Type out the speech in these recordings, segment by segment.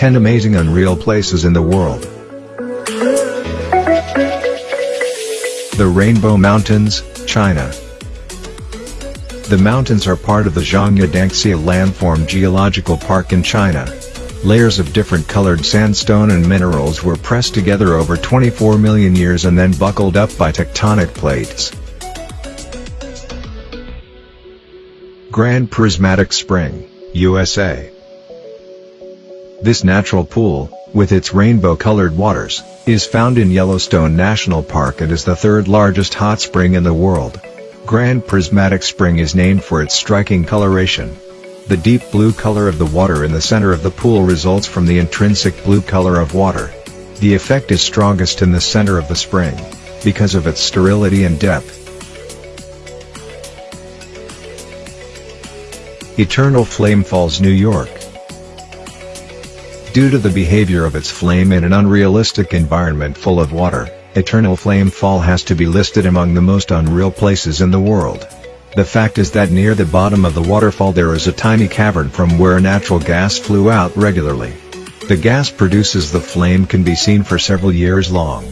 10 amazing unreal places in the world. The Rainbow Mountains, China. The mountains are part of the Zhangye Danxia Landform Geological Park in China. Layers of different colored sandstone and minerals were pressed together over 24 million years and then buckled up by tectonic plates. Grand Prismatic Spring, USA This natural pool, with its rainbow-colored waters, is found in Yellowstone National Park and is the third largest hot spring in the world. Grand Prismatic Spring is named for its striking coloration. The deep blue color of the water in the center of the pool results from the intrinsic blue color of water. The effect is strongest in the center of the spring, because of its sterility and depth. Eternal Flame Falls, New York Due to the behavior of its flame in an unrealistic environment full of water, Eternal Flame Fall has to be listed among the most unreal places in the world. The fact is that near the bottom of the waterfall there is a tiny cavern from where natural gas flew out regularly. The gas produces the flame can be seen for several years long.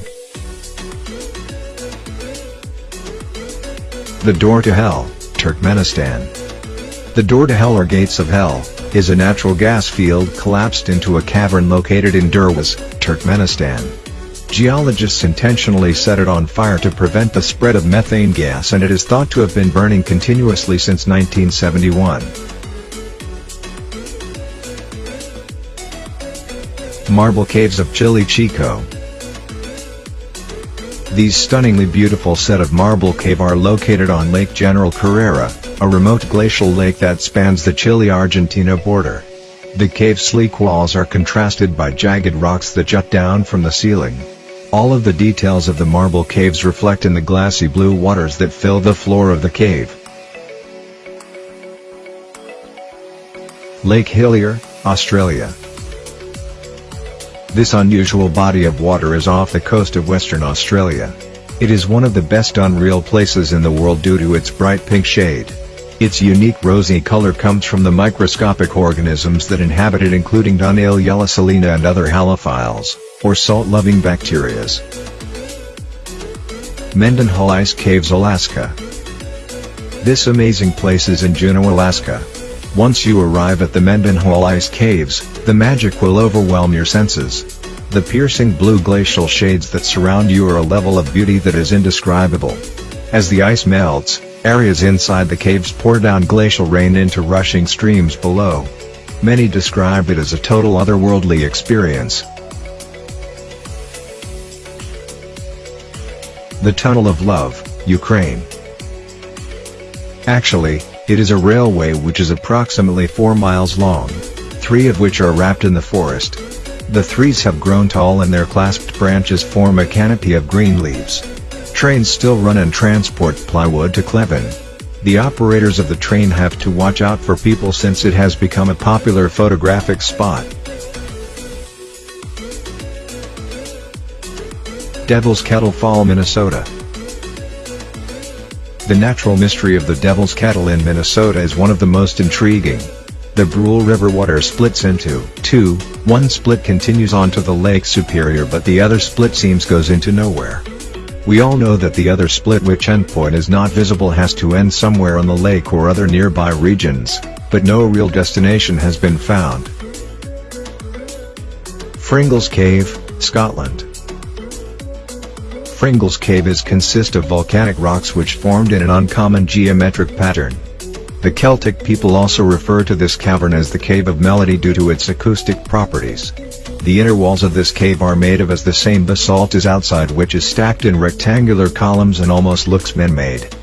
The Door to Hell, Turkmenistan The Door to Hell or Gates of Hell, is a natural gas field collapsed into a cavern located in Derweze, Turkmenistan. Geologists intentionally set it on fire to prevent the spread of methane gas and it is thought to have been burning continuously since 1971. Marble Caves of Chile Chico These stunningly beautiful set of marble cave are located on Lake General Carrera, a remote glacial lake that spans the Chile-Argentina border. The cave's sleek walls are contrasted by jagged rocks that jut down from the ceiling. All of the details of the marble caves reflect in the glassy blue waters that fill the floor of the cave. Lake Hillier, Australia This unusual body of water is off the coast of Western Australia. It is one of the best unreal places in the world due to its bright pink shade. Its unique rosy color comes from the microscopic organisms that inhabit it including Dunaliella salina and other halophiles or salt-loving bacterias. Mendenhall Ice Caves Alaska This amazing place is in Juneau, Alaska. Once you arrive at the Mendenhall Ice Caves, the magic will overwhelm your senses. The piercing blue glacial shades that surround you are a level of beauty that is indescribable. As the ice melts, areas inside the caves pour down glacial rain into rushing streams below. Many describe it as a total otherworldly experience. The Tunnel of Love, Ukraine. Actually, it is a railway which is approximately 4 miles long, three of which are wrapped in the forest. The trees have grown tall and their clasped branches form a canopy of green leaves. Trains still run and transport plywood to Klevan. The operators of the train have to watch out for people since it has become a popular photographic spot. Devil's Kettle Fall Minnesota The natural mystery of the Devil's Kettle in Minnesota is one of the most intriguing. The Brule River water splits into two, one split continues onto the Lake Superior but the other split seems goes into nowhere. We all know that the other split which endpoint is not visible has to end somewhere on the lake or other nearby regions, but no real destination has been found. Fingal's Cave, Scotland Fingal's caves consist of volcanic rocks which formed in an uncommon geometric pattern. The Celtic people also refer to this cavern as the Cave of Melody due to its acoustic properties. The inner walls of this cave are made of as the same basalt as outside which is stacked in rectangular columns and almost looks man-made.